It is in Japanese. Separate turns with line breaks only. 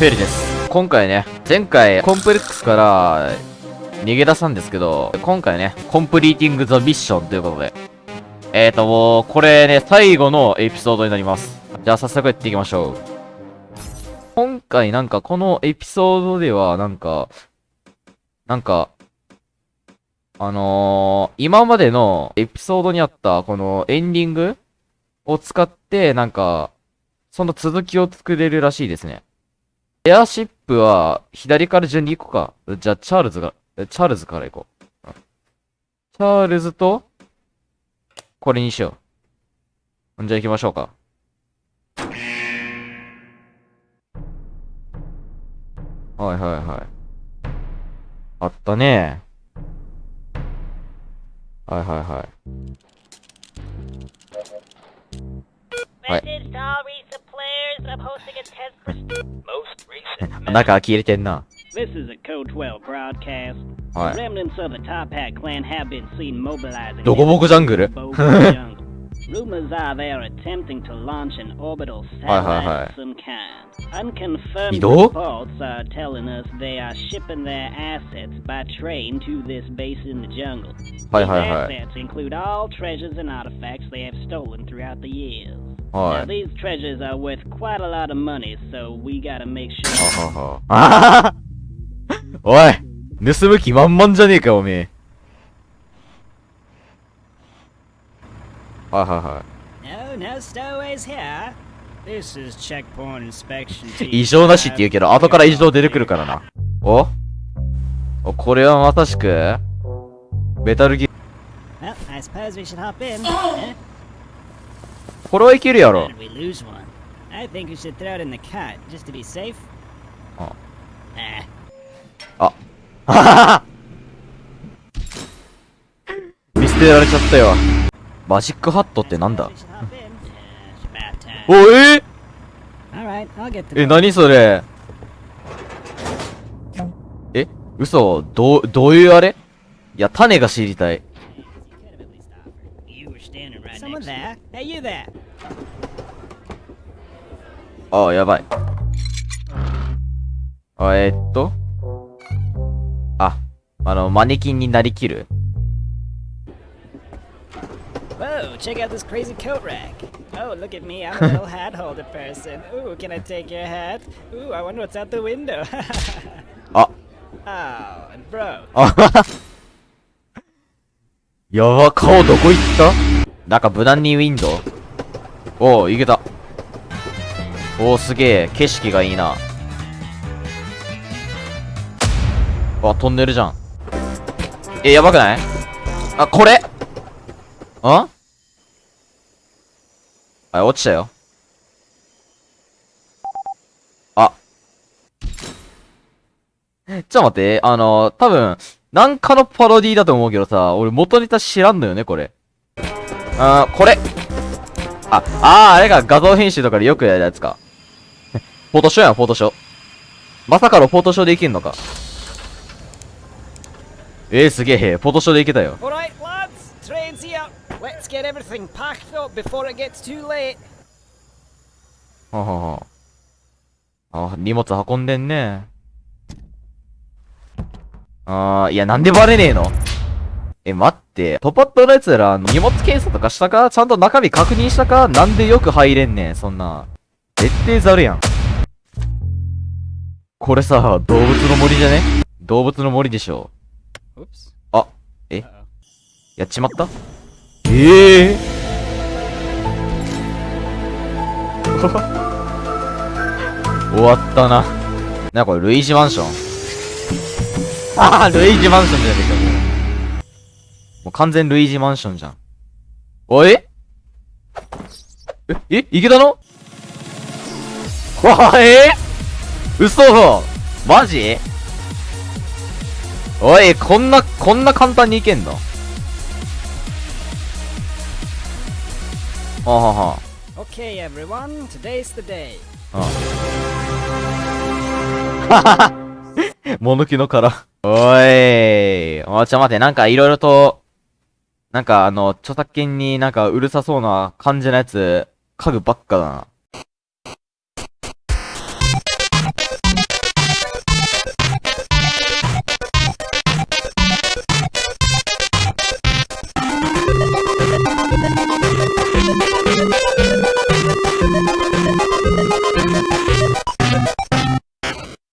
フェリです。今回ね、前回コンプレックスから逃げ出したんですけど、今回ね、コンプリーティングザミッションということで。えーと、もう、これね、最後のエピソードになります。じゃあ早速やっていきましょう。今回なんかこのエピソードではなんか、なんか、あのー、今までのエピソードにあったこのエンディングを使ってなんか、その続きを作れるらしいですね。エアシップは左から順に行こうか。じゃあチャールズが、チャールズから行こう。チャールズと、これにしよう。じゃあ行きましょうか。はいはいはい。あったねはいはいはい。Right.
Message
中切れてんな。
This is a Code 12 broadcast.
はい。
Remnants of the Top Hat clan have been seen mobilizing.
ドコボコジャングル.
Rumors are they are attempting to launch an orbital
Hi, hi,
satellite
hi.
of some kind. Unconfirmed
Ido?
reports are telling us they are shipping their assets by train to this base in the jungle.
Hi,
These
hi, hi.
assets include all treasures and artifacts they have stolen throughout the years.
は
Now
い。
these treasures are worth quite a lot of money, so we gotta make sure.
ははは。あおい盗む気満々じゃねえか、おめえ。 はいはいはい。異常なしって言うけど、後から異常出てくるからな。お？おこれはまさしくメタルギ。これはいけるやろ。
あ。
あ。
あ。
見捨てられちゃったよ。マジックハットってなんだ？おえ？
っ、ー、
え何それ？え？嘘？どうどういうあれ？いや種が知りたい。あやばい。あえ、っと？あ、あの、マネキンになりきる？
Check out this crazy coat rack. Oh, look at me, I'm a little hat holder person. Ooh, can I take your hat? Ooh, I wonder what's out the window.
あ、
oh, and bro,
あやば、顔どこ行ったなんか無難にウィンドウおお、いけた。おお、すげえ、景色がいいな。あ、トンネルじゃん。え、やばくないあ、これんあ、落ちたよ。あ。ちょっと待って、あの、多分、なんかのパロディだと思うけどさ、俺元ネタ知らんのよね、これ。あー、これ。あ、あー、あれが画像編集とかでよくやるやつか。フォトショーやん、フォトショー。まさかのフォトショーでいけんのか。えー、すげえ、フォトショーでいけたよ。
Get everything packed up before it gets too late.
はははあ、荷物運んでんね。あー、いや、なんでバレねえの？え、待って、トパットのやつら、荷物検査とかしたか？ちゃんと中身確認したか？なんでよく入れんねん、そんな。絶対ざるやん。これさ、動物の森じゃね？動物の森でしょ。
Oops.
あ、え？やっちまった？ええ 終わったな。な、これ、ルイージマンション？ああ、ルイージマンションじゃねえか、もう。完全ルイージマンションじゃん。おい？え、え、いけたの？わあ、え嘘！マジ？おい、こんな、こんな簡単にいけんの？あはは。
Okay everyone, today's the day.
ああきの殻。おい。おちょ待て、なんかいろいろと、なんかあの、著作権になんかうるさそうな感じのやつ、家具ばっかだな。